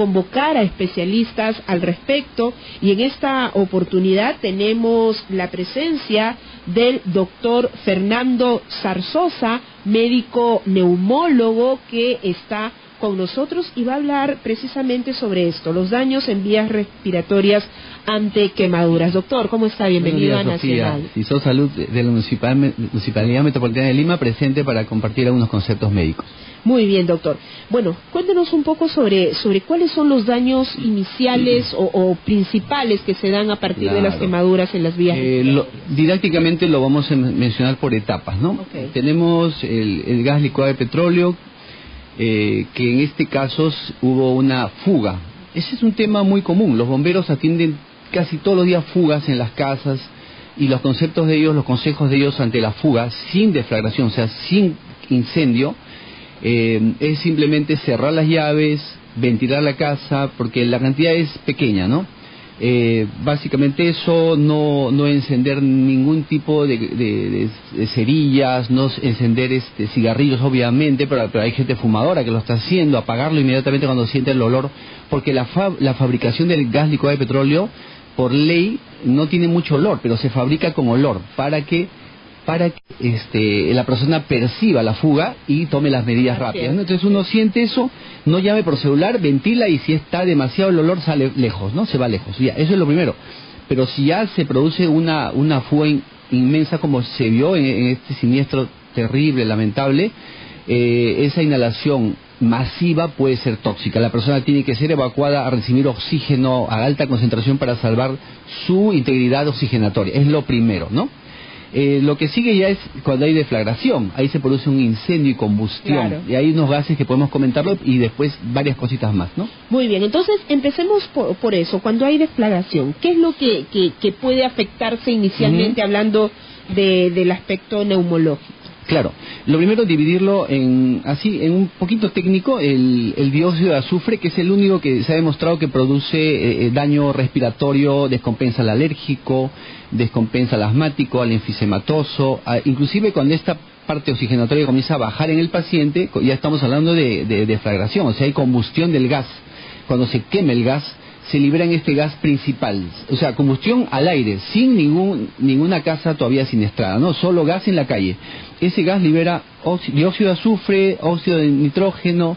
convocar a especialistas al respecto y en esta oportunidad tenemos la presencia del doctor Fernando Zarzosa, médico neumólogo que está con nosotros y va a hablar precisamente sobre esto, los daños en vías respiratorias ante quemaduras. Doctor, ¿cómo está? Bienvenido a Nacional. sos Salud de la Municipalidad Metropolitana de Lima presente para compartir algunos conceptos médicos. Muy bien, doctor. Bueno, cuéntenos un poco sobre, sobre cuáles son los daños iniciales o, principales que se dan a partir de las quemaduras en las vías. Eh, didácticamente lo vamos a mencionar por etapas, ¿no? Tenemos el, gas licuado de petróleo, eh, que en este caso hubo una fuga. Ese es un tema muy común. Los bomberos atienden casi todos los días fugas en las casas y los conceptos de ellos, los consejos de ellos ante la fuga, sin deflagración, o sea, sin incendio, eh, es simplemente cerrar las llaves, ventilar la casa, porque la cantidad es pequeña, ¿no? Eh, básicamente eso, no, no encender ningún tipo de, cerillas, no encender este, cigarrillos obviamente, pero, hay gente fumadora que lo está haciendo, apagarlo inmediatamente cuando siente el olor, porque la, la fabricación del gas licuado de petróleo, por ley, no tiene mucho olor, pero se fabrica con olor, para que para que este, la persona perciba la fuga y tome las medidas rápidas. Entonces uno siente eso, no llame por celular, ventila y si está demasiado el olor sale lejos, ¿no? Se va lejos. Ya, eso es lo primero. Pero si ya se produce una, una fuga inmensa como se vio en, este siniestro terrible, lamentable, eh, esa inhalación masiva puede ser tóxica. La persona tiene que ser evacuada a recibir oxígeno a alta concentración para salvar su integridad oxigenatoria. Es lo primero, ¿no? Eh, lo que sigue ya es cuando hay deflagración, ahí se produce un incendio y combustión, y hay unos gases que podemos comentarlo y después varias cositas más, ¿no? Muy bien, entonces empecemos por, eso, cuando hay deflagración, ¿qué es lo que, que, puede afectarse inicialmente hablando del aspecto neumológico? Claro, lo primero dividirlo en, así, en un poquito técnico, el, dióxido de azufre, que es el único que se ha demostrado que produce eh, eh, daño respiratorio, descompensa al alérgico, descompensa al asmático, al enfisematoso, inclusive cuando esta parte oxigenatoria comienza a bajar en el paciente, ya estamos hablando de, de deflagración, o sea, hay combustión del gas. Cuando se quema el gas, se libera en este gas principal, o sea, combustión al aire, sin ningún, ninguna casa todavía siniestrada, ¿no? Solo gas en la calle. Ese gas libera dióxido de azufre, óxido de nitrógeno,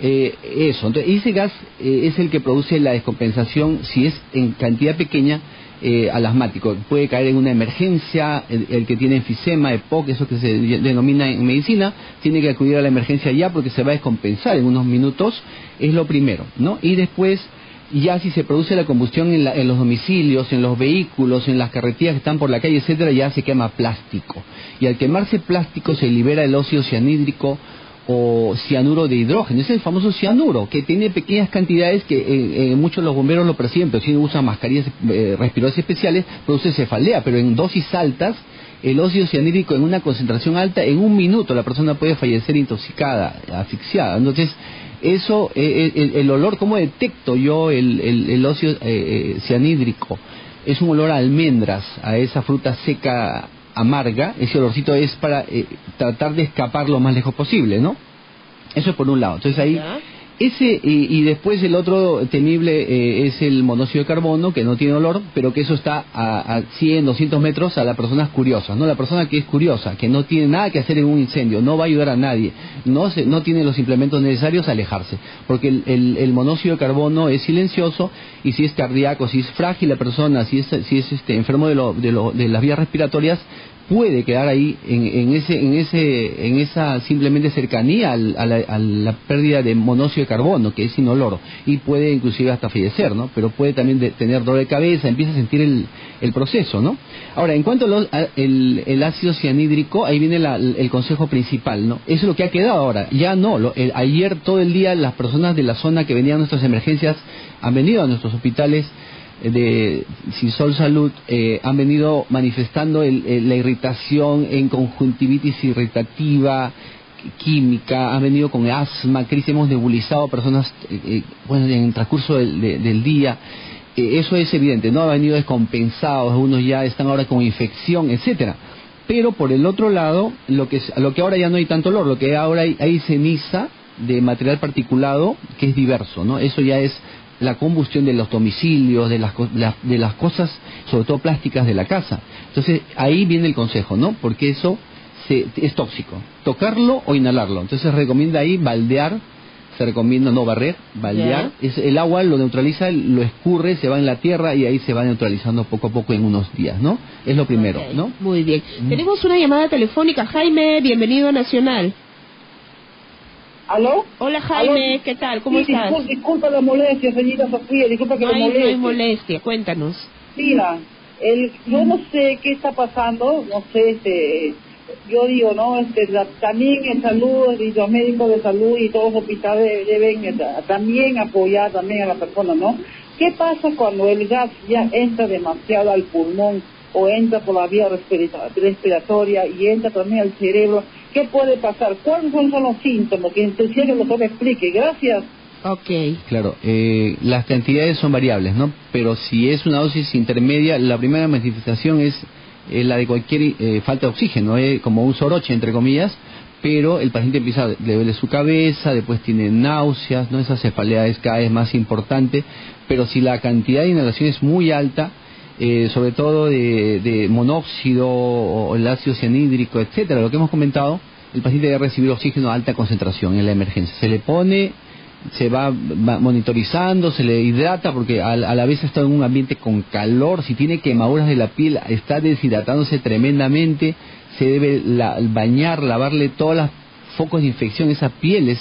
eh, eso. Entonces, ese gas eh, es el que produce la descompensación, si es en cantidad pequeña, eh, al asmático. Puede caer en una emergencia, el, que tiene enfisema, EPOC, eso que se denomina en medicina, tiene que acudir a la emergencia ya porque se va a descompensar en unos minutos, es lo primero, ¿no? Y después y ya si se produce la combustión en, los domicilios, en los vehículos, en las carreteras que están por la calle, etcétera, ya se quema plástico. Y al quemarse plástico se libera el óxido cianhídrico o cianuro de hidrógeno. Es el famoso cianuro, que tiene pequeñas cantidades que eh, eh, muchos de los bomberos lo perciben, pero si usan mascarillas eh, respiratorias especiales, produce cefalea, pero en dosis altas, el óxido cianhídrico en una concentración alta, en un minuto la persona puede fallecer intoxicada, asfixiada. Entonces, eso, eh, eh, el, olor, ¿cómo detecto yo el, el, óxido eh, cianhídrico? Es un olor a almendras, a esa fruta seca amarga, ese olorcito es para tratar de escapar lo más lejos posible, ¿no? Eso es por un lado. Entonces ahí ese, y, después el otro temible eh, es el monóxido de carbono, que no tiene olor, pero que eso está a, a 100, 200 metros a las personas curiosas, ¿no? La persona que es curiosa, que no tiene nada que hacer en un incendio, no va a ayudar a nadie, no, se, no tiene los implementos necesarios, a alejarse. Porque el, el, monóxido de carbono es silencioso y si es cardíaco, si es frágil la persona, si es, si es este, enfermo de, lo, de, lo, de las vías respiratorias, puede quedar ahí en, ese en ese en esa simplemente cercanía a, la, pérdida de monóxido de carbono que es inoloro y puede inclusive hasta fallecer no pero puede también tener dolor de cabeza empieza a sentir el, el proceso no ahora en cuanto al el, ácido cianhídrico ahí viene el consejo principal no eso es lo que ha quedado ahora ya no ayer todo el día las personas de la zona que venían a nuestras emergencias han venido a nuestros hospitales de Sol Salud eh, han venido manifestando la irritación en conjuntivitis irritativa, química, han venido con asma, crisis, hemos nebulizado personas eh, eh, bueno, en el transcurso del, día. eso es evidente, ¿no? Han venido descompensados, algunos ya están ahora con infección, etcétera. Pero por el otro lado, lo que, lo que ahora ya no hay tanto olor, lo que ahora hay, hay ceniza, de material particulado que es diverso, ¿no? Eso ya es la combustión de los domicilios, de las, de las cosas, sobre todo plásticas de la casa. Entonces, ahí viene el consejo, ¿no? Porque eso se, es tóxico. Tocarlo o inhalarlo. Entonces, se recomienda ahí baldear, se recomienda no barrer, baldear. Es, el agua lo neutraliza, lo escurre, se va en la tierra y ahí se va neutralizando poco a poco en unos días, ¿no? Es lo primero, ¿no? Muy bien. Tenemos una llamada telefónica. Jaime, bienvenido a Nacional. ¿Aló? Hola Jaime, ¿qué tal? ¿Cómo estás? Disculpa, la molestia, señorita Sofía, disculpa que no la molestie. No hay molestia, cuéntanos. Mira, el, yo no sé qué está pasando, no sé, este, yo digo, ¿no? Este, también en salud, y los médicos de salud y todos los hospitales deben eh, también apoyar también a la persona, ¿no? ¿Qué pasa cuando el gas ya entra demasiado al pulmón o entra por la vía respiratoria y entra también al cerebro? ¿Qué puede pasar? ¿Cuáles son los síntomas? Que que el doctor me explique. Gracias. Ok. Claro, eh, las cantidades son variables, ¿no? Pero si es una dosis intermedia, la primera manifestación es la de cualquier eh, falta de oxígeno, eh, como un soroche, entre comillas, pero el paciente empieza, le duele su cabeza, después tiene náuseas, ¿no? Esa cefalea es cada vez más importante, pero si la cantidad de inhalación es muy alta, eh, sobre todo de, monóxido o el ácido cianhídrico, etcétera, lo que hemos comentado, el paciente debe recibir oxígeno a alta concentración en la emergencia. Se le pone, se va, monitorizando, se le hidrata porque a, la vez está en un ambiente con calor, si tiene quemaduras de la piel, está deshidratándose tremendamente, se debe bañar, lavarle todos los focos de infección, esa piel es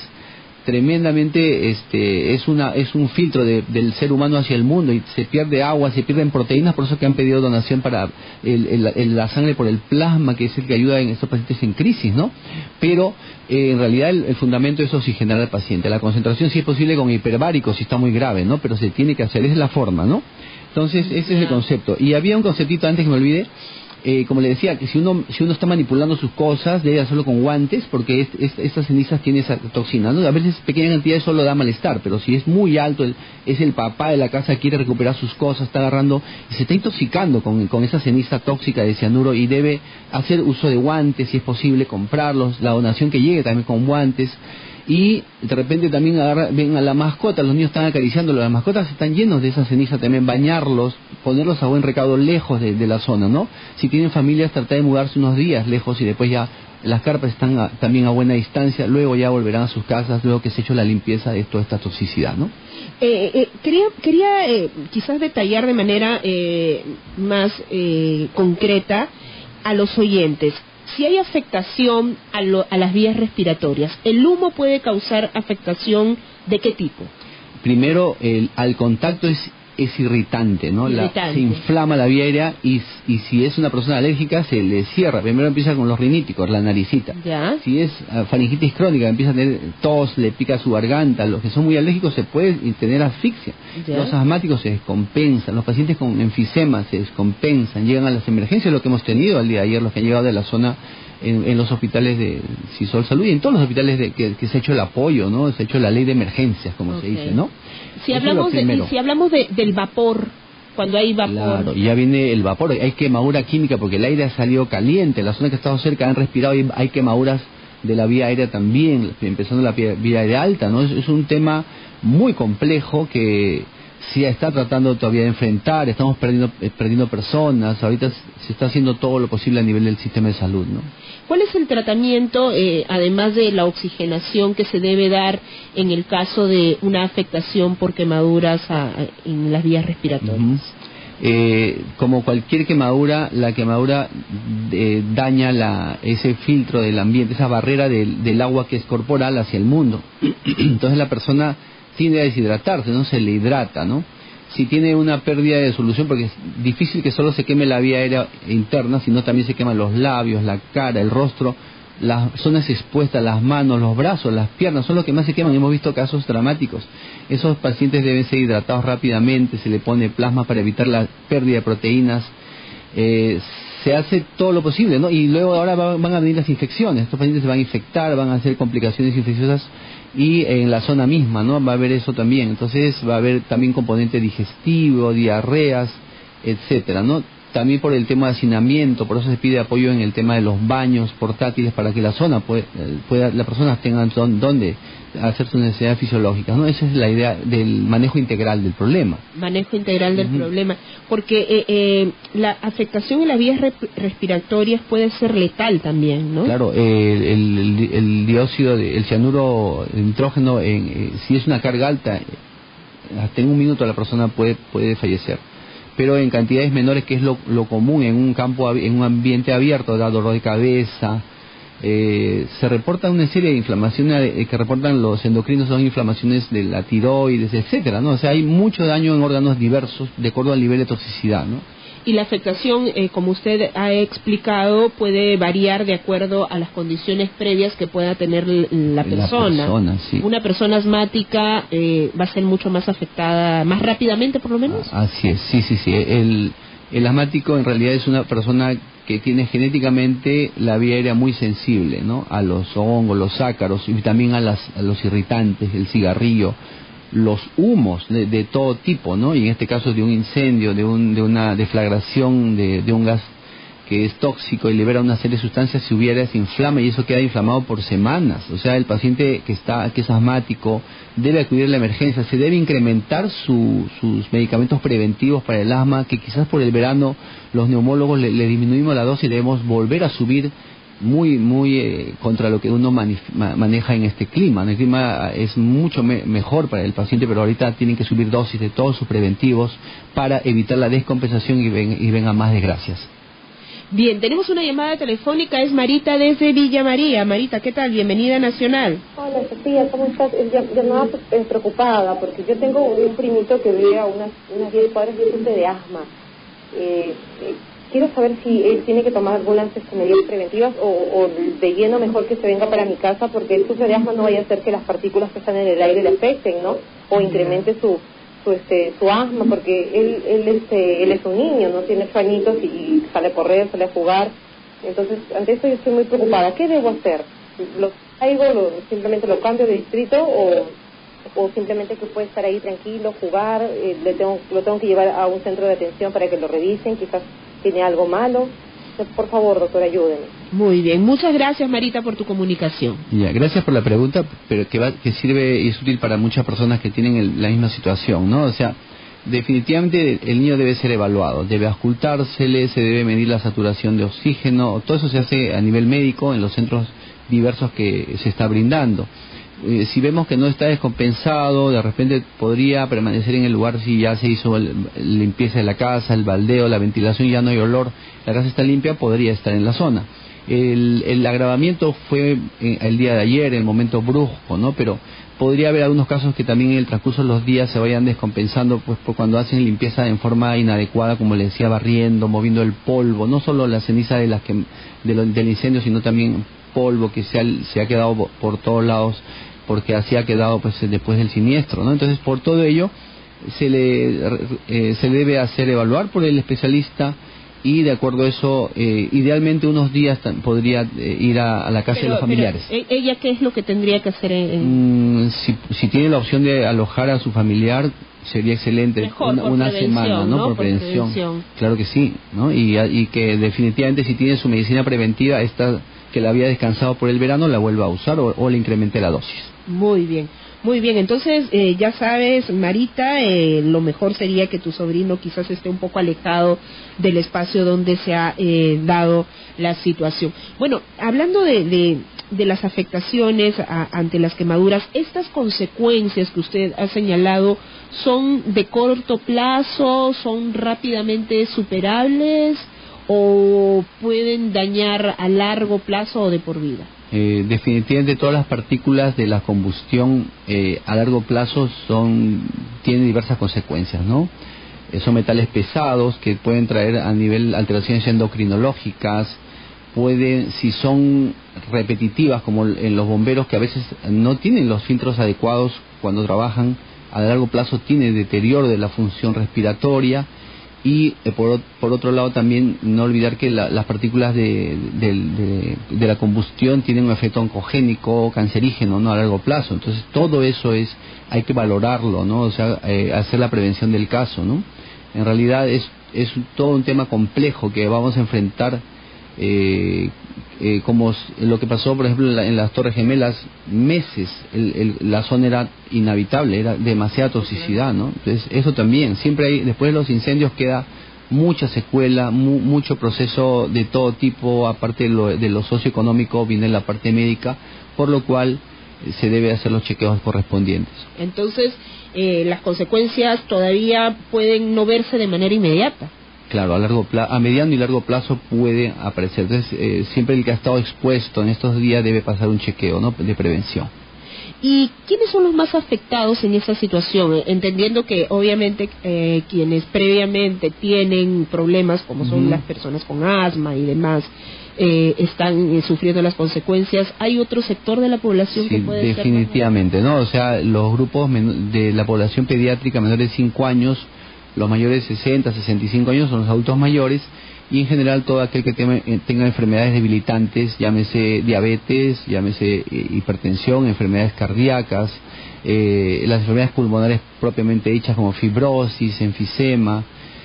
tremendamente este es una es un filtro del ser humano hacia el mundo y se pierde agua se pierden proteínas por eso que han pedido donación para el, la sangre por el plasma que es el que ayuda en estos pacientes en crisis no pero eh, en realidad el, fundamento es oxigenar al paciente. La concentración si es posible con hiperbárico si está muy grave no pero se tiene que hacer esa es la forma no entonces ese es el concepto. Y había un conceptito antes que me olvide eh, como le decía, que si uno, si uno está manipulando sus cosas, debe hacerlo con guantes, porque estas cenizas tienen esa toxina. A veces pequeñas cantidades solo da malestar, pero si es muy alto, es el papá de la casa, quiere recuperar sus cosas, está agarrando, se está intoxicando con, con esa ceniza tóxica de cianuro y debe hacer uso de guantes, si es posible, comprarlos, la donación que llegue también con guantes y de repente también agarra, ven a la mascota, los niños están acariciando, las mascotas están llenos de esa ceniza también, bañarlos, ponerlos a buen recaudo lejos de, la zona, ¿no? Si tienen familias, tratar de mudarse unos días lejos y después ya las carpas están también a buena distancia, luego ya volverán a sus casas, luego que se ha hecho la limpieza de toda esta toxicidad, ¿no? Eh, eh, quería quería eh, quizás detallar de manera más concreta a los oyentes si hay afectación a, las vías respiratorias, ¿el humo puede causar afectación de qué tipo? Primero, el, al contacto es es irritante, ¿no? se inflama la vía aérea y, y, si es una persona alérgica se le cierra. Primero empieza con los riníticos, la naricita. Si es ah, faringitis crónica, empieza a tener tos, le pica su garganta. Los que son muy alérgicos se puede tener asfixia. Los asmáticos se descompensan, los pacientes con enfisema se descompensan, llegan a las emergencias, lo que hemos tenido al día de ayer, los que han llegado de la zona en, los hospitales de Cisol Salud y en todos los hospitales de, que, se ha hecho el apoyo, ¿no? Se ha hecho la ley de emergencias, como se dice, ¿no? Si hablamos, de, si hablamos de, del vapor, cuando hay vapor. Claro, y ya viene el vapor, hay quemadura química porque el aire ha salido caliente, las zonas que estado cerca han respirado y hay quemaduras de la vía aérea también, empezando la vía aérea alta, ¿no? Es, es un tema muy complejo que se está tratando todavía de enfrentar, estamos perdiendo, eh, perdiendo personas, ahorita se está haciendo todo lo posible a nivel del sistema de salud, ¿no? ¿Cuál es el tratamiento, eh, además de la oxigenación, que se debe dar en el caso de una afectación por quemaduras en las vías respiratorias? Eh, como cualquier quemadura, la quemadura eh, daña la, ese filtro del ambiente, esa barrera del, del, agua que es corporal hacia el mundo. Entonces la persona tiende a deshidratarse, no se le hidrata, ¿no? Si tiene una pérdida de solución, porque es difícil que solo se queme la vía aérea interna, sino también se queman los labios, la cara, el rostro, las zonas expuestas, las manos, los brazos, las piernas, son los que más se queman. Hemos visto casos dramáticos. Esos pacientes deben ser hidratados rápidamente, se le pone plasma para evitar la pérdida de proteínas. Eh, se hace todo lo posible, ¿no? Y luego ahora van a venir las infecciones. Estos pacientes se van a infectar, van a hacer complicaciones infecciosas y en la zona misma, ¿no? Va a haber eso también. Entonces va a haber también componente digestivo, diarreas, etcétera, ¿no? También por el tema de hacinamiento, por eso se pide apoyo en el tema de los baños portátiles para que la zona pueda, pueda las personas tengan donde hacer sus necesidades fisiológicas, ¿no? Esa es la idea del manejo integral del problema. Manejo integral del problema, porque eh, eh, la afectación en las vías respiratorias puede ser letal también, ¿no? Claro, el, dióxido, el cianuro de nitrógeno, eh, si es una carga alta, hasta en un minuto la persona puede, puede fallecer pero en cantidades menores, que es lo, común en un campo, en un ambiente abierto, da dolor de cabeza. Eh, se reporta una serie de inflamaciones eh, que reportan los endocrinos, son inflamaciones de la tiroides, etcétera, ¿no? O sea, hay mucho daño en órganos diversos de acuerdo al nivel de toxicidad, ¿no? Y la afectación, eh, como usted ha explicado, puede variar de acuerdo a las condiciones previas que pueda tener la persona. Una persona asmática eh, va a ser mucho más afectada, más rápidamente por lo menos. Así es, sí, sí, sí. El, el asmático en realidad es una persona que tiene genéticamente la vía aérea muy sensible, ¿no? A los hongos, los ácaros y también a, las, a los irritantes, el cigarrillo los humos de, todo tipo, ¿no? Y en este caso de un incendio, de, un, de una deflagración de, de, un gas que es tóxico y libera una serie de sustancias, si hubiera se inflama y eso queda inflamado por semanas. O sea, el paciente que está que es asmático debe acudir a la emergencia, se debe incrementar sus medicamentos preventivos para el asma, que quizás por el verano los neumólogos le disminuimos la dosis y debemos volver a subir muy muy eh, contra lo que uno maneja en este clima. El clima es mucho mejor para el paciente, pero ahorita tienen que subir dosis de todos sus preventivos para evitar la descompensación y, ven, y vengan más desgracias. Bien, tenemos una llamada telefónica, es Marita desde Villa María. Marita, ¿qué tal? Bienvenida a Nacional. Hola Sofía, ¿cómo estás? Llamada pues, preocupada porque yo tengo un primito que vive a unas, unas 10 cuadras de asma. Eh, eh quiero saber si él tiene que tomar algunas este, medidas preventivas o, de lleno mejor que se venga para mi casa porque el sufre de asma no vaya a hacer que las partículas que están en el aire le afecten, ¿no? O incremente su su este su asma porque él él este él es un niño, no tiene ocho y, sale a correr, sale a jugar. Entonces, ante esto yo estoy muy preocupada. ¿Qué debo hacer? ¿Lo traigo, lo, simplemente lo cambio de distrito o o simplemente que puede estar ahí tranquilo, jugar, eh, le tengo, lo tengo que llevar a un centro de atención para que lo revisen, quizás tiene algo malo. Por favor, doctor, ayúdenme. Muy bien, muchas gracias Marita por tu comunicación. Ya, gracias por la pregunta, pero que, va, que sirve y es útil para muchas personas que tienen la misma situación, ¿no? O sea, definitivamente el niño debe ser evaluado, debe ocultársele, se debe medir la saturación de oxígeno, todo eso se hace a nivel médico en los centros diversos que se está brindando. Eh, si vemos que no está descompensado, de repente podría permanecer en el lugar si ya se hizo la limpieza de la casa, el baldeo, la ventilación, ya no hay olor, la casa está limpia, podría estar en la zona. El, el agravamiento fue eh, el día de ayer, el momento brusco, ¿no? Pero podría haber algunos casos que también en el transcurso de los días se vayan descompensando, pues por cuando hacen limpieza en forma inadecuada, como le decía, barriendo, moviendo el polvo, no solo la ceniza de las que, del incendio, sino también polvo que se ha quedado por todos lados porque así ha quedado pues después del siniestro, ¿no? Entonces, por todo ello, se le, eh, se debe hacer evaluar por el especialista y de acuerdo a eso, eh, idealmente unos días podría eh, ir a, la casa de los familiares. ¿e-, ¿Ella qué es lo que tendría que hacer? En... Mm, si, si, tiene la opción de alojar a su familiar, sería excelente una, semana, ¿no? Por, prevención. Claro que sí, ¿no? Y, y que definitivamente si tiene su medicina preventiva, esta que la había descansado por el verano, la vuelva a usar o, o le incremente la dosis. Muy bien. Muy bien, entonces eh, ya sabes, Marita, eh, lo mejor sería que tu sobrino quizás esté un poco alejado del espacio donde se ha eh, dado la situación. Bueno, hablando de, de, las afectaciones ante las quemaduras, estas consecuencias que usted ha señalado son de corto plazo, son rápidamente superables o pueden dañar a largo plazo o de por vida. Eh, definitivamente todas las partículas de la combustión eh, a largo plazo son tienen diversas consecuencias, ¿no? Eh, son metales pesados que pueden traer a nivel alteraciones endocrinológicas, pueden, si son repetitivas como en los bomberos que a veces no tienen los filtros adecuados cuando trabajan, a largo plazo tiene deterioro de la función respiratoria, y eh, por, por, otro lado también no olvidar que las partículas de, de, la combustión tienen un efecto oncogénico, cancerígeno, ¿no? A largo plazo. Entonces todo eso es, hay que valorarlo, ¿no? O sea, eh, hacer la prevención del caso, ¿no? En realidad es, es todo un tema complejo que vamos a enfrentar eh, eh, como lo que pasó, por ejemplo, en, las Torres Gemelas, meses la zona era inhabitable, era demasiada toxicidad, ¿no? Entonces, eso también, siempre hay, después de los incendios queda mucha secuela, mucho proceso de todo tipo, aparte de lo, de lo socioeconómico, viene la parte médica, por lo cual eh, se debe hacer los chequeos correspondientes. Entonces, eh, las consecuencias todavía pueden no verse de manera inmediata. Claro, a, largo a mediano y largo plazo puede aparecer. Entonces, eh, siempre el que ha estado expuesto en estos días debe pasar un chequeo ¿no? de prevención. ¿Y quiénes son los más afectados en esa situación? Eh, entendiendo que obviamente eh, quienes previamente tienen problemas, como son las personas con asma y demás, están sufriendo las consecuencias. ¿Hay otro sector de la población que puede definitivamente, ¿no? O sea, los grupos de la población pediátrica menores de 5 años los mayores de 60, 65 años son los adultos mayores y en general todo aquel que eh, tenga enfermedades debilitantes, llámese diabetes, llámese eh, hipertensión, enfermedades cardíacas, eh, las enfermedades pulmonares propiamente dichas como fibrosis, enfisema,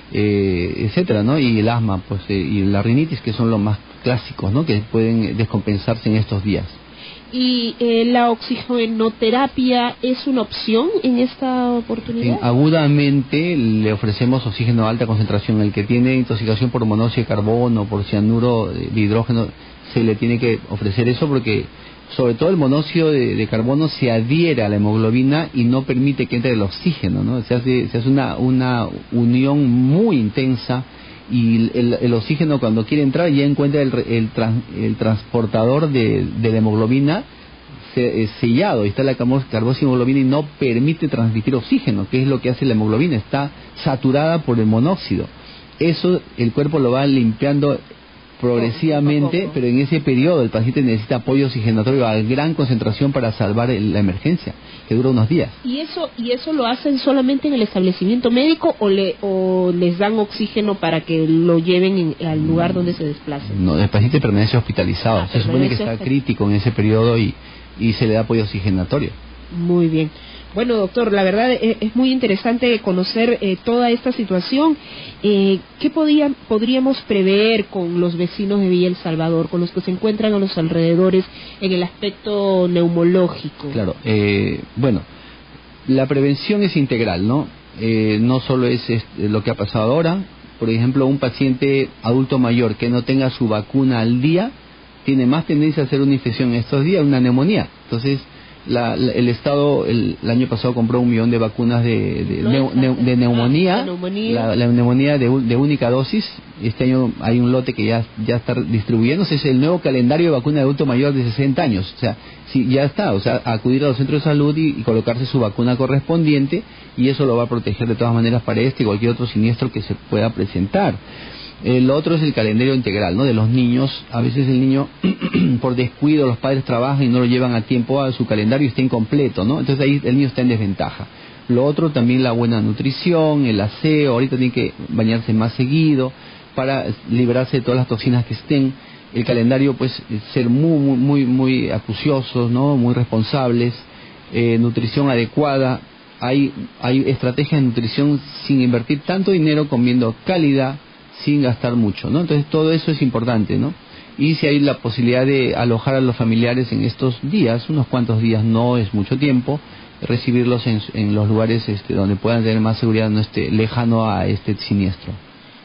etcétera, ¿no? Y el asma, pues, y la rinitis, que son los más clásicos, ¿no? Que pueden descompensarse en estos días. ¿Y eh, la oxigenoterapia es una opción en esta oportunidad? agudamente le ofrecemos oxígeno de alta concentración. El que tiene intoxicación por monóxido de carbono, por cianuro de hidrógeno, se le tiene que ofrecer eso porque sobre todo el monóxido de, carbono se adhiere a la hemoglobina y no permite que entre el oxígeno, ¿no? Se hace, se hace una, una unión muy intensa y el, oxígeno cuando quiere entrar ya encuentra el, el, transportador de, la hemoglobina eh, sellado, está la carboxhemoglobina y no permite transmitir oxígeno, que es lo que hace la hemoglobina, está saturada por el monóxido. Eso el cuerpo lo va limpiando progresivamente, pero en ese periodo el paciente necesita apoyo oxigenatorio a gran concentración para salvar la emergencia, que dura unos días. ¿Y eso y eso lo hacen solamente en el establecimiento médico o, le, o les dan oxígeno para que lo lleven al lugar donde se desplacen? No, el paciente permanece hospitalizado, ah, se supone que está crítico en ese periodo y, y se le da apoyo oxigenatorio. Muy bien. Bueno, doctor, la verdad eh, es, muy interesante conocer eh, toda esta situación. Eh, ¿Qué podríamos prever con los vecinos de Villa El Salvador, con los que se encuentran a los alrededores en el aspecto neumológico? Claro, bueno, la prevención es integral, ¿no? no solo es, lo que ha pasado ahora. Por ejemplo, un paciente adulto mayor que no tenga su vacuna al día tiene más tendencia a hacer una infección estos días, una neumonía. Entonces, el Estado el, año pasado compró un millón de vacunas de, de, neumonía, La, neumonía de, única dosis. Este año hay un lote que ya, ya está distribuyéndose. Es el nuevo calendario de vacuna de adulto mayor de 60 años. O sea, sí, ya está. O sea, acudir a los centros de salud y, y colocarse su vacuna correspondiente y eso lo va a proteger de todas maneras para este y cualquier otro siniestro que se pueda presentar. El otro es el calendario integral, ¿no? De los niños. A veces el niño, por descuido, los padres trabajan y no lo llevan a tiempo a su calendario está incompleto, ¿no? Entonces ahí el niño está en desventaja. Lo otro también la buena nutrición, el aseo. Ahorita tiene que bañarse más seguido para librarse de todas las toxinas que estén. El calendario, pues, ser muy, muy, muy, muy acuciosos, ¿no? Muy responsables. Eh, nutrición adecuada. Hay, hay estrategias de nutrición sin invertir tanto dinero comiendo calidad sin gastar mucho, ¿no? Entonces todo eso es importante, ¿no? Y si hay la posibilidad de alojar a los familiares en estos días, unos cuantos días no es mucho tiempo, recibirlos en, los lugares este, donde puedan tener más seguridad, no esté lejano a este siniestro.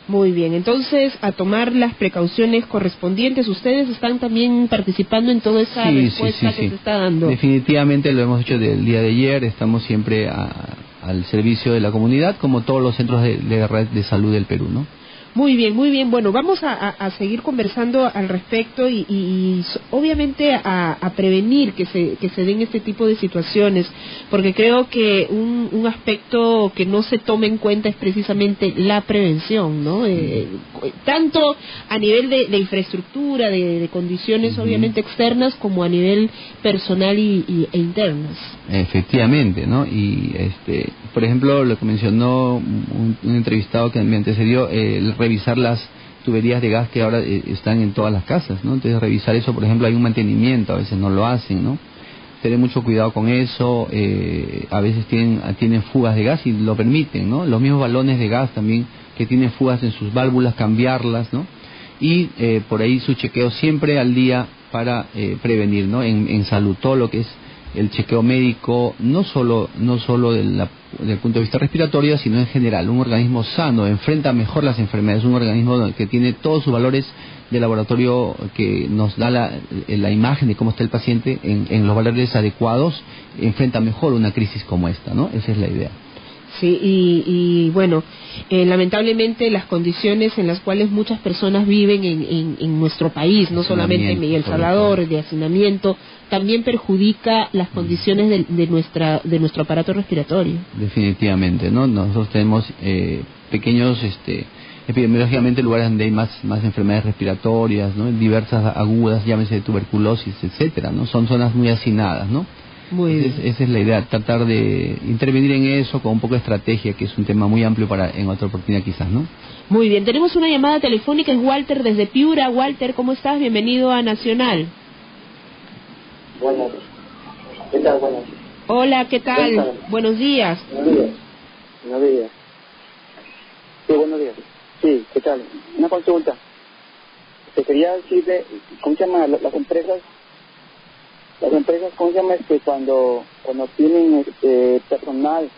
Muy bien, entonces a tomar las precauciones correspondientes. Ustedes están también participando en toda esa respuesta que se está dando. Definitivamente lo hemos hecho del día de ayer. Estamos siempre al servicio de la comunidad, como todos los centros de, de red de salud del Perú, ¿no? Muy bien, muy bien. Bueno, vamos a, seguir conversando al respecto y, obviamente a, prevenir que se, que se den este tipo de situaciones, porque creo que un, aspecto que no se toma en cuenta es precisamente la prevención, ¿no? Eh, tanto a nivel de, infraestructura, de, condiciones obviamente externas, como a nivel personal y, e internas. Efectivamente, ¿no? Y, este, por ejemplo, lo que mencionó un, entrevistado que me antecedió, el revisar las tuberías de gas que ahora eh, están en todas las casas, ¿no? Entonces revisar eso, por ejemplo, hay un mantenimiento, a veces no lo hacen, ¿no? Tener mucho cuidado con eso, eh, a veces tienen, tienen fugas de gas y lo permiten, ¿no? Los mismos balones de gas también que tiene fugas en sus válvulas, cambiarlas, ¿no? Y eh, por ahí su chequeo siempre al día para eh, prevenir, ¿no? En, en salud, todo lo que es el chequeo médico, no solo, no solo del punto de vista respiratorio, sino en general. Un organismo sano enfrenta mejor las enfermedades, un organismo que tiene todos sus valores de laboratorio que nos da la, la imagen de cómo está el paciente en, en, los valores adecuados, enfrenta mejor una crisis como esta, ¿no? Esa es la idea. Sí, y, y bueno, eh, lamentablemente las condiciones en las cuales muchas personas viven en, en, en nuestro país, no solamente en El Salvador, de hacinamiento, también perjudica las condiciones de, de, nuestra de nuestro aparato respiratorio. Definitivamente, ¿no? Nosotros tenemos eh, pequeños, este, epidemiológicamente lugares donde hay más más enfermedades respiratorias, ¿no? Diversas agudas, llámese de tuberculosis, etcétera, ¿no? Son zonas muy hacinadas, ¿no? esa es la idea, tratar de intervenir en eso con un poco de estrategia, que es un tema muy amplio para en otra oportunidad quizás, ¿no? Muy bien, tenemos una llamada telefónica, es Walter desde Piura. Walter, ¿cómo estás? Bienvenido a Nacional. Buenas. ¿Qué tal? Buenas. Hola, ¿qué tal? Buenos días. Buenos días. Buenos días. Sí, buenos días. Sí, ¿qué tal? Una consulta. Te quería decirle, ¿cómo se llama? Las empresas las empresas, ¿cómo se llama? Este, cuando, cuando tienen este, personal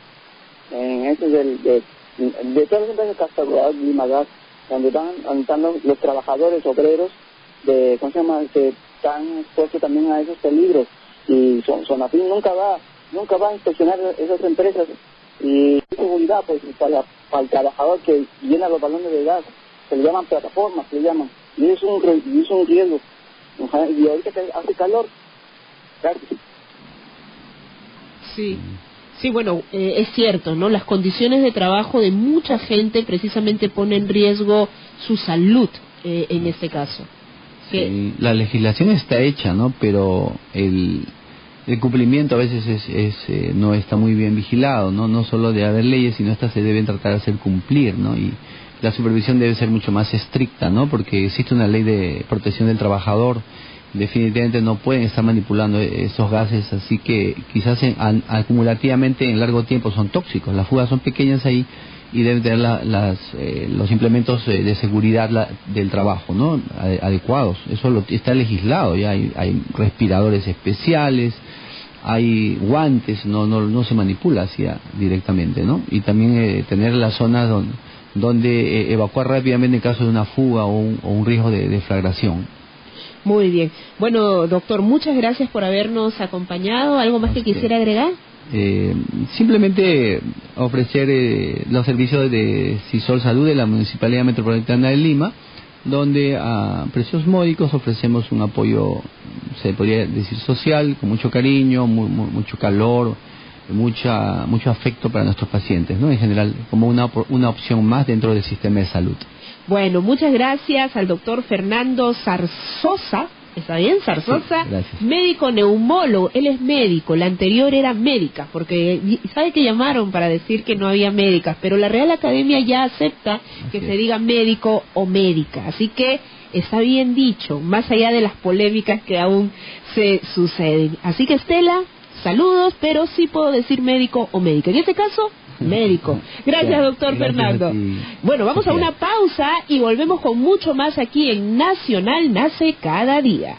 en eso del, de, de todas las empresas Castagodas, Limagas, donde están, están los, los, trabajadores obreros, de, ¿cómo se llama? Que están expuestos también a esos peligros. Y son, Sonafín nunca va, nunca va a inspeccionar esas empresas y seguridad pues para, para el trabajador que llena los balones de gas, se le llaman plataformas, se le llaman, y es un, y es un riesgo. Y ahorita que hace calor, Sí. Sí, bueno, eh, es cierto, ¿no? Las condiciones de trabajo de mucha gente precisamente ponen en riesgo su salud eh, en este caso. Sí, la legislación está hecha, ¿no? Pero el, cumplimiento a veces es, es eh, no está muy bien vigilado, ¿no? No solo de haber leyes, sino estas se deben tratar de hacer cumplir, ¿no? Y la supervisión debe ser mucho más estricta, ¿no? Porque existe una ley de protección del trabajador definitivamente no pueden estar manipulando esos gases, así que quizás acumulativamente en largo tiempo son tóxicos. Las fugas son pequeñas ahí y deben tener las, eh, los implementos eh, de seguridad del trabajo no adecuados. Eso lo, está legislado, ya hay, hay, respiradores especiales, hay guantes, no, no, no se manipula así directamente, ¿no? Y también eh, tener las zonas donde, donde evacuar rápidamente en caso de una fuga o un, o un riesgo de deflagración. Muy bien. Bueno, doctor, muchas gracias por habernos acompañado. ¿Algo más que quisiera agregar? Eh, simplemente ofrecer eh, los servicios de CISOL Salud de la Municipalidad Metropolitana de Lima, donde a precios módicos ofrecemos un apoyo, se podría decir social, con mucho cariño, mucho calor, mucha, mucho afecto para nuestros pacientes, ¿no? En general, como una, una opción más dentro del sistema de salud. Bueno, muchas gracias al doctor Fernando Zarzosa. ¿Está bien? Zarzosa, médico neumólogo. Él es médico, la anterior era médica, porque sabe que llamaron para decir que no había médicas, pero la Real Academia ya acepta que se diga médico o médica. Así que está bien dicho, más allá de las polémicas que aún se suceden. Así que Estela, saludos, pero sí puedo decir médico o médica. En este caso, médico. Gracias, doctor Fernando. Bueno, vamos a una pausa y volvemos con mucho más aquí en Nacional Nace Cada Día.